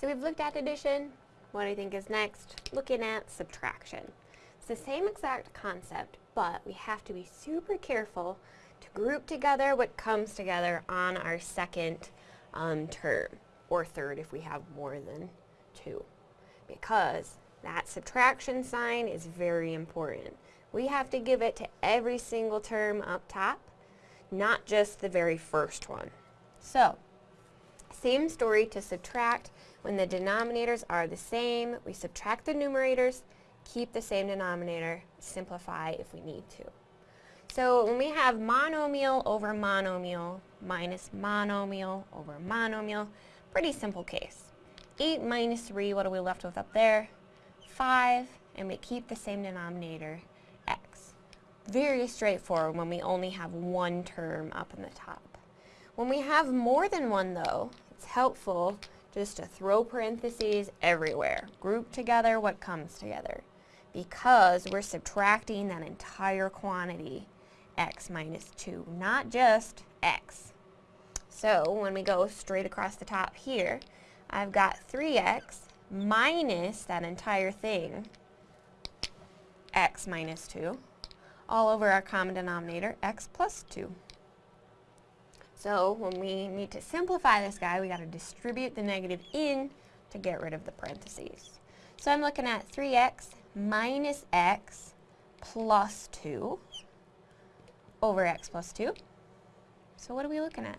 So we've looked at addition. What I think is next, looking at subtraction. It's the same exact concept, but we have to be super careful to group together what comes together on our second um, term, or third if we have more than two. Because that subtraction sign is very important. We have to give it to every single term up top, not just the very first one. So, same story to subtract. When the denominators are the same, we subtract the numerators, keep the same denominator, simplify if we need to. So when we have monomial over monomial minus monomial over monomial, pretty simple case. 8 minus 3, what are we left with up there? 5, and we keep the same denominator, x. Very straightforward when we only have one term up in the top. When we have more than one though, it's helpful just to throw parentheses everywhere. Group together what comes together. Because we're subtracting that entire quantity, x minus 2, not just x. So when we go straight across the top here, I've got 3x minus that entire thing, x minus 2, all over our common denominator, x plus 2. So when we need to simplify this guy, we got to distribute the negative in to get rid of the parentheses. So I'm looking at 3x minus x plus 2 over x plus 2. So what are we looking at?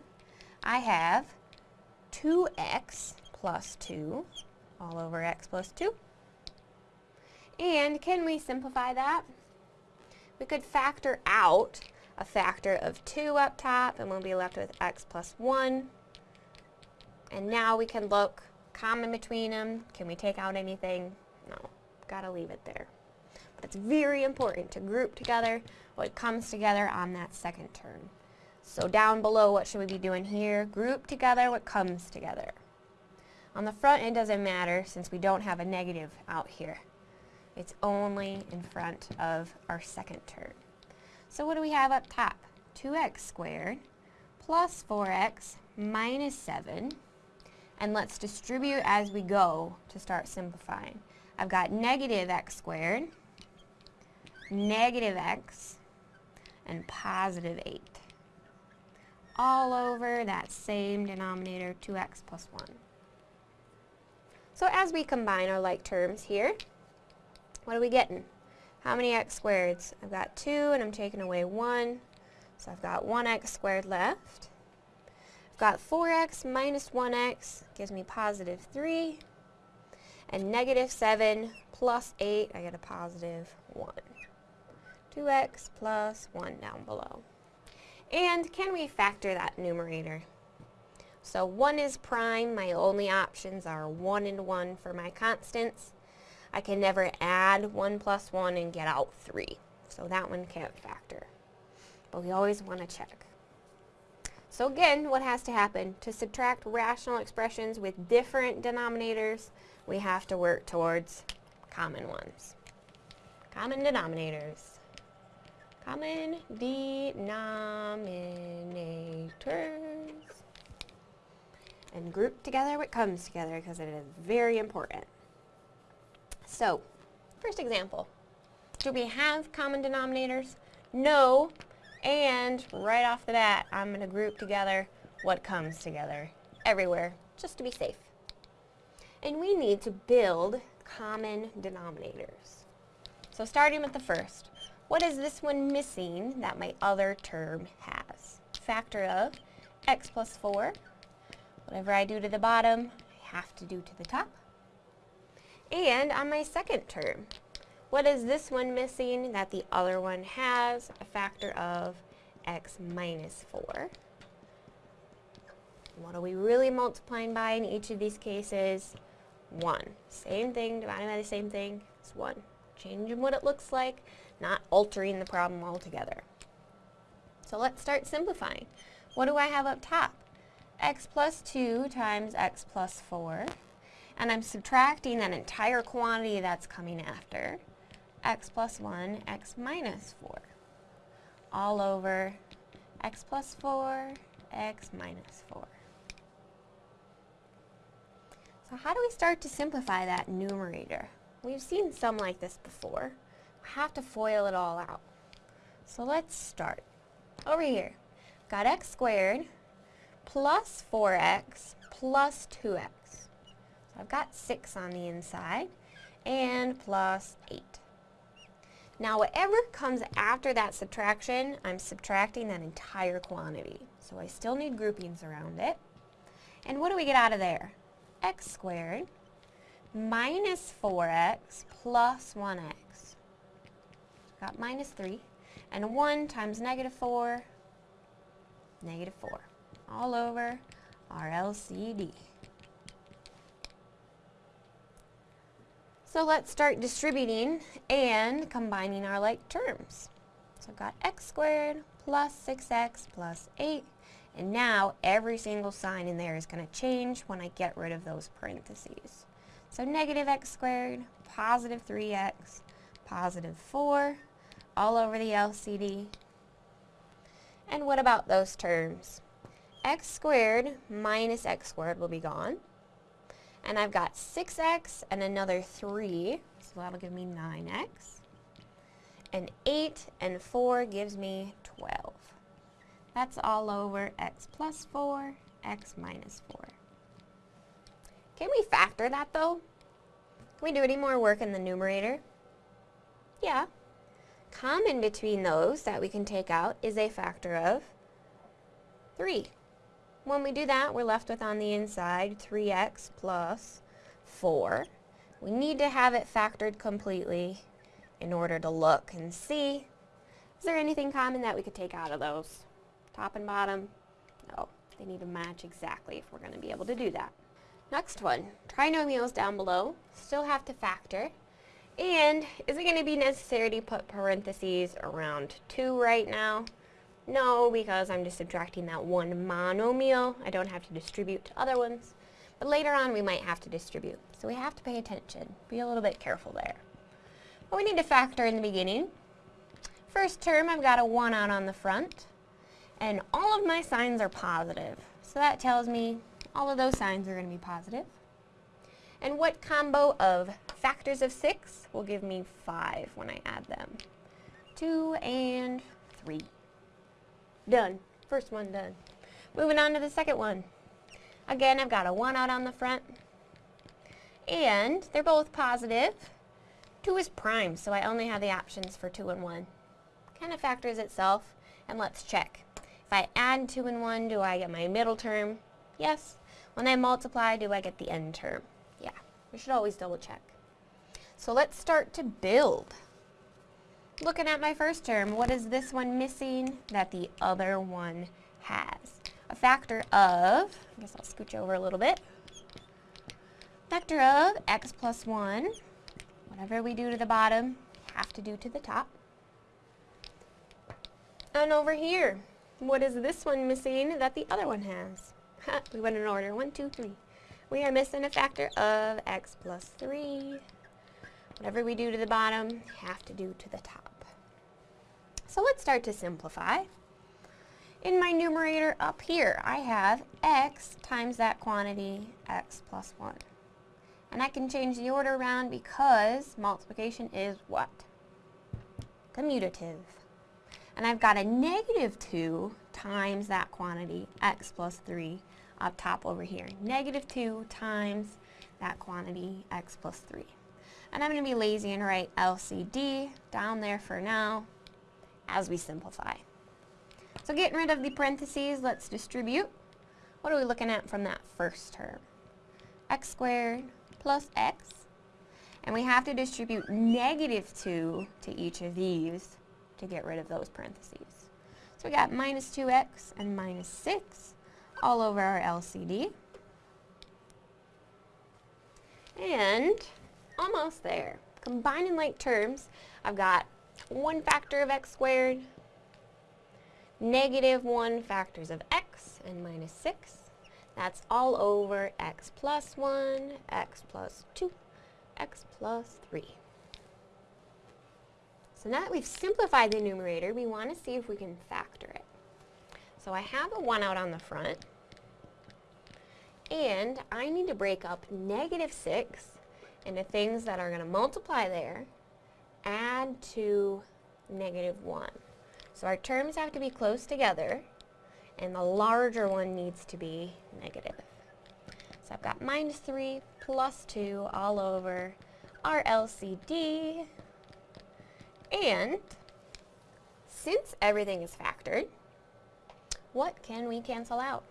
I have 2x plus 2 all over x plus 2. And can we simplify that? We could factor out a factor of 2 up top, and we'll be left with x plus 1. And now we can look common between them. Can we take out anything? No. Gotta leave it there. But it's very important to group together what comes together on that second term. So down below, what should we be doing here? Group together what comes together. On the front, it doesn't matter since we don't have a negative out here. It's only in front of our second term. So what do we have up top? 2x squared plus 4x minus 7. And let's distribute as we go to start simplifying. I've got negative x squared, negative x, and positive 8. All over that same denominator, 2x plus 1. So as we combine our like terms here, what are we getting? How many x squareds? I've got 2 and I'm taking away 1. So I've got 1x squared left. I've got 4x minus 1x gives me positive 3. And negative 7 plus 8, I get a positive 1. 2x plus 1 down below. And can we factor that numerator? So 1 is prime. My only options are 1 and 1 for my constants. I can never add 1 plus 1 and get out 3. So that one can't factor. But we always want to check. So again, what has to happen? To subtract rational expressions with different denominators, we have to work towards common ones. Common denominators. Common denominators. And group together what comes together because it is very important. So, first example. Do we have common denominators? No. And right off the bat, I'm going to group together what comes together everywhere, just to be safe. And we need to build common denominators. So starting with the first, what is this one missing that my other term has? Factor of x plus 4. Whatever I do to the bottom, I have to do to the top. And on my second term, what is this one missing that the other one has? A factor of x minus 4. What are we really multiplying by in each of these cases? 1. Same thing, dividing by the same thing, it's 1. Changing what it looks like, not altering the problem altogether. So let's start simplifying. What do I have up top? x plus 2 times x plus 4 and I'm subtracting that entire quantity that's coming after, x plus 1, x minus 4, all over x plus 4, x minus 4. So how do we start to simplify that numerator? We've seen some like this before. We have to FOIL it all out. So let's start. Over here, got x squared plus 4x plus 2x. So I've got 6 on the inside and plus 8. Now whatever comes after that subtraction, I'm subtracting that entire quantity. So I still need groupings around it. And what do we get out of there? x squared minus 4x plus 1x. Got minus 3. And 1 times negative 4, negative 4. All over our LCD. So let's start distributing and combining our like terms. So I've got x squared plus 6x plus 8. And now every single sign in there is going to change when I get rid of those parentheses. So negative x squared, positive 3x, positive 4, all over the LCD. And what about those terms? x squared minus x squared will be gone. And I've got 6x and another 3, so that'll give me 9x. And 8 and 4 gives me 12. That's all over x plus 4, x minus 4. Can we factor that though? Can we do any more work in the numerator? Yeah. Common between those that we can take out is a factor of 3. When we do that, we're left with on the inside 3x plus 4. We need to have it factored completely in order to look and see. Is there anything common that we could take out of those? Top and bottom? No. They need to match exactly if we're going to be able to do that. Next one, trinomials down below. Still have to factor. And is it going to be necessary to put parentheses around 2 right now? No, because I'm just subtracting that one monomial. I don't have to distribute to other ones. But later on, we might have to distribute. So we have to pay attention. Be a little bit careful there. But we need to factor in the beginning. First term, I've got a 1 out on the front. And all of my signs are positive. So that tells me all of those signs are going to be positive. And what combo of factors of 6 will give me 5 when I add them? 2 and 3. Done. First one done. Moving on to the second one. Again, I've got a 1 out on the front. And they're both positive. 2 is prime, so I only have the options for 2 and 1. Kind of factors itself, and let's check. If I add 2 and 1, do I get my middle term? Yes. When I multiply, do I get the end term? Yeah. We should always double check. So let's start to build. Looking at my first term, what is this one missing that the other one has? A factor of, I guess I'll scooch over a little bit, factor of x plus 1. Whatever we do to the bottom, have to do to the top. And over here, what is this one missing that the other one has? we went in order. One, two, three. We are missing a factor of x plus 3. Whatever we do to the bottom, have to do to the top. So let's start to simplify. In my numerator up here, I have x times that quantity, x plus 1. And I can change the order around because multiplication is what? Commutative. And I've got a negative 2 times that quantity, x plus 3, up top over here. Negative 2 times that quantity, x plus 3. And I'm going to be lazy and write LCD down there for now as we simplify. So getting rid of the parentheses, let's distribute. What are we looking at from that first term? x squared plus x. And we have to distribute negative 2 to each of these to get rid of those parentheses. So we got minus 2x and minus 6 all over our LCD. And almost there. Combining like terms, I've got 1 factor of x squared, negative 1 factors of x, and minus 6. That's all over x plus 1, x plus 2, x plus 3. So now that we've simplified the numerator, we want to see if we can factor it. So I have a 1 out on the front. And I need to break up negative 6 into things that are going to multiply there, add to negative 1. So our terms have to be close together, and the larger one needs to be negative. So I've got minus 3 plus 2 all over our LCD. And since everything is factored, what can we cancel out?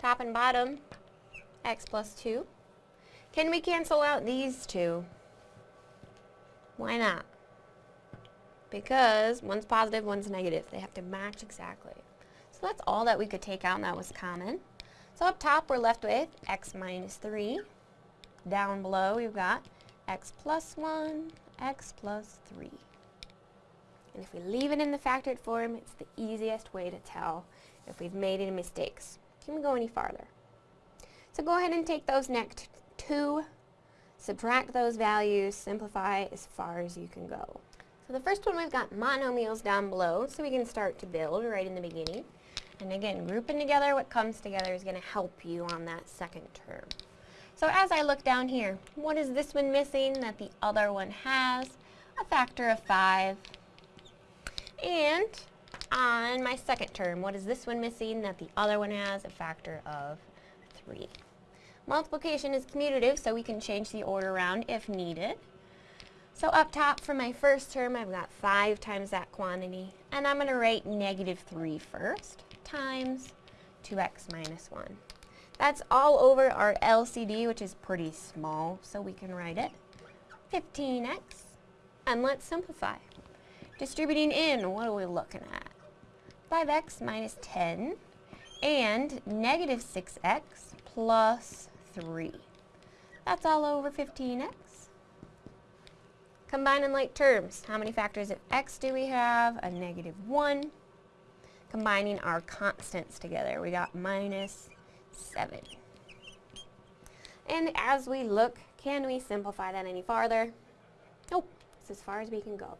Top and bottom, x plus 2. Can we cancel out these two? Why not? Because one's positive, one's negative. They have to match exactly. So that's all that we could take out and that was common. So up top we're left with x minus 3. Down below we've got x plus 1, x plus 3. And if we leave it in the factored form, it's the easiest way to tell if we've made any mistakes. Can we go any farther? So go ahead and take those next two, subtract those values, simplify as far as you can go. So the first one we've got monomials down below, so we can start to build right in the beginning. And again, grouping together what comes together is going to help you on that second term. So as I look down here, what is this one missing that the other one has? A factor of 5. And on my second term, what is this one missing that the other one has? A factor of 3. Multiplication is commutative, so we can change the order around if needed. So up top for my first term, I've got 5 times that quantity, and I'm going to write negative 3 first times 2x minus 1. That's all over our LCD, which is pretty small, so we can write it. 15x, and let's simplify. Distributing in, what are we looking at? 5x minus 10, and negative 6x plus 3. That's all over 15x. Combining like terms, how many factors of x do we have? A negative 1 combining our constants together. We got minus 7. And as we look, can we simplify that any farther? Nope, it's as far as we can go.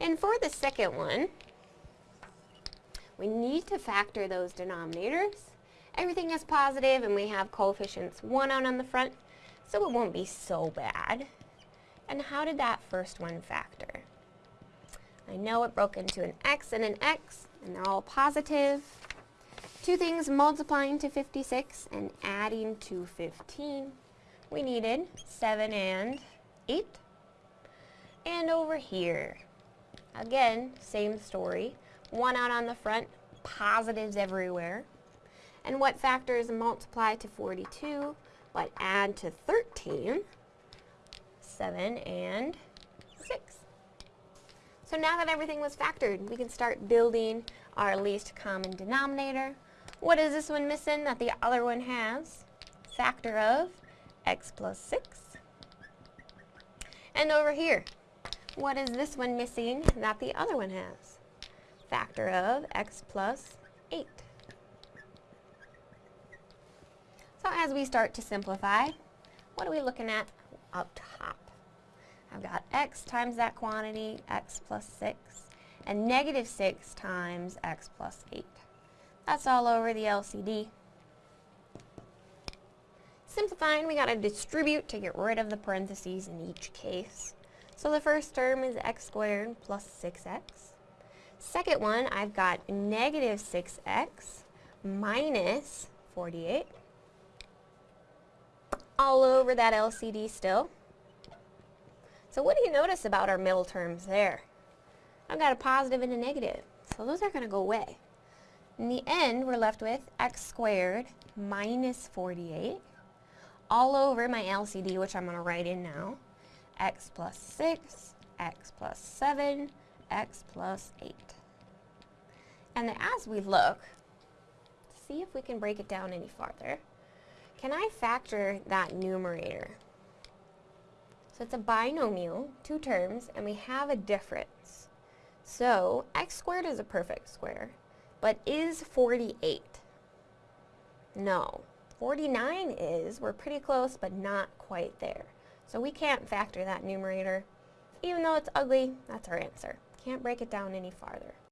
And for the second one, we need to factor those denominators. Everything is positive and we have coefficients 1 out on the front, so it won't be so bad. And how did that first one factor? I know it broke into an x and an x, and they're all positive. Two things multiplying to 56 and adding to 15. We needed 7 and 8. And over here, again, same story. One out on the front, positives everywhere. And what factors multiply to 42, but add to 13? 7 and 6. So now that everything was factored, we can start building our least common denominator. What is this one missing that the other one has? Factor of x plus 6. And over here, what is this one missing that the other one has? Factor of x plus 8. So as we start to simplify, what are we looking at up top? I've got x times that quantity, x plus 6, and negative 6 times x plus 8. That's all over the LCD. Simplifying, we got to distribute to get rid of the parentheses in each case. So the first term is x squared plus 6x. Second one, I've got negative 6x minus 48. All over that LCD still. So what do you notice about our middle terms there? I've got a positive and a negative, so those are going to go away. In the end, we're left with x squared minus 48 all over my LCD, which I'm going to write in now, x plus 6, x plus 7, x plus 8. And then as we look, see if we can break it down any farther, can I factor that numerator? So it's a binomial, two terms, and we have a difference. So x squared is a perfect square, but is 48? No. 49 is, we're pretty close, but not quite there. So we can't factor that numerator. Even though it's ugly, that's our answer. Can't break it down any farther.